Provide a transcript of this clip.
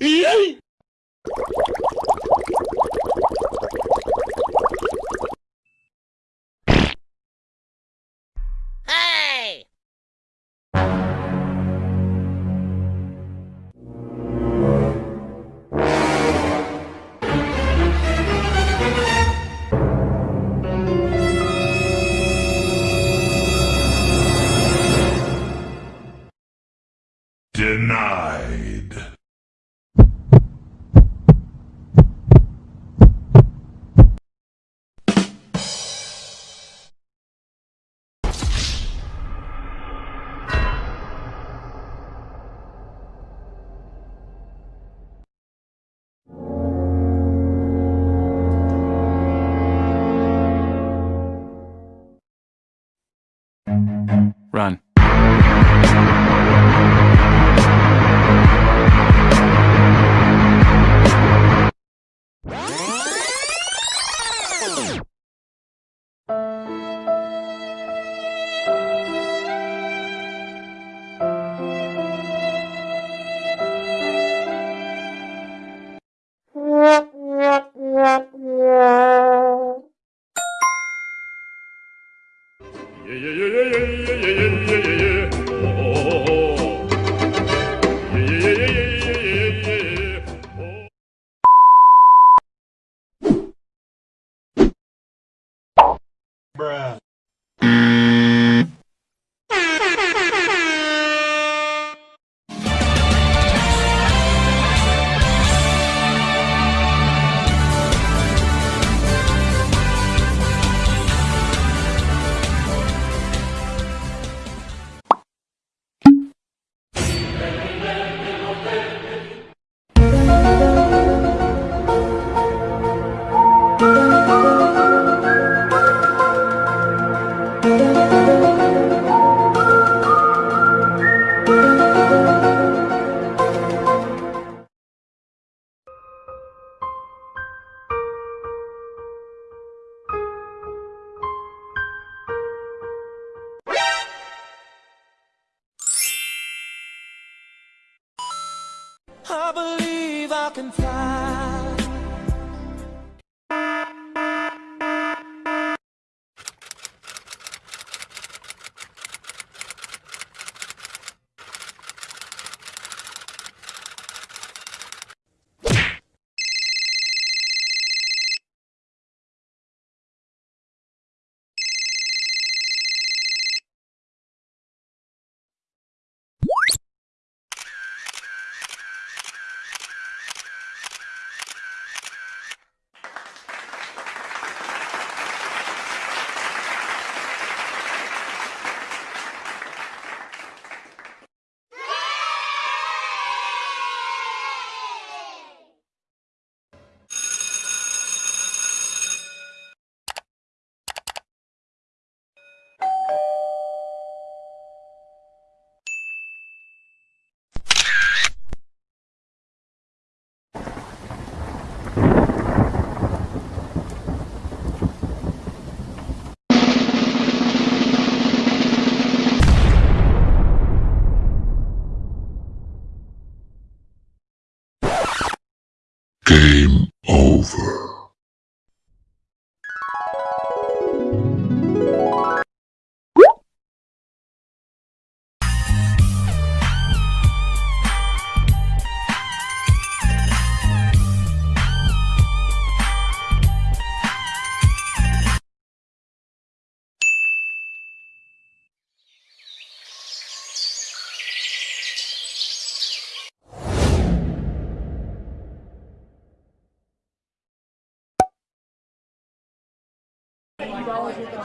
E aí? Run. Bruh. I believe I can fly. Game over. dollars worth of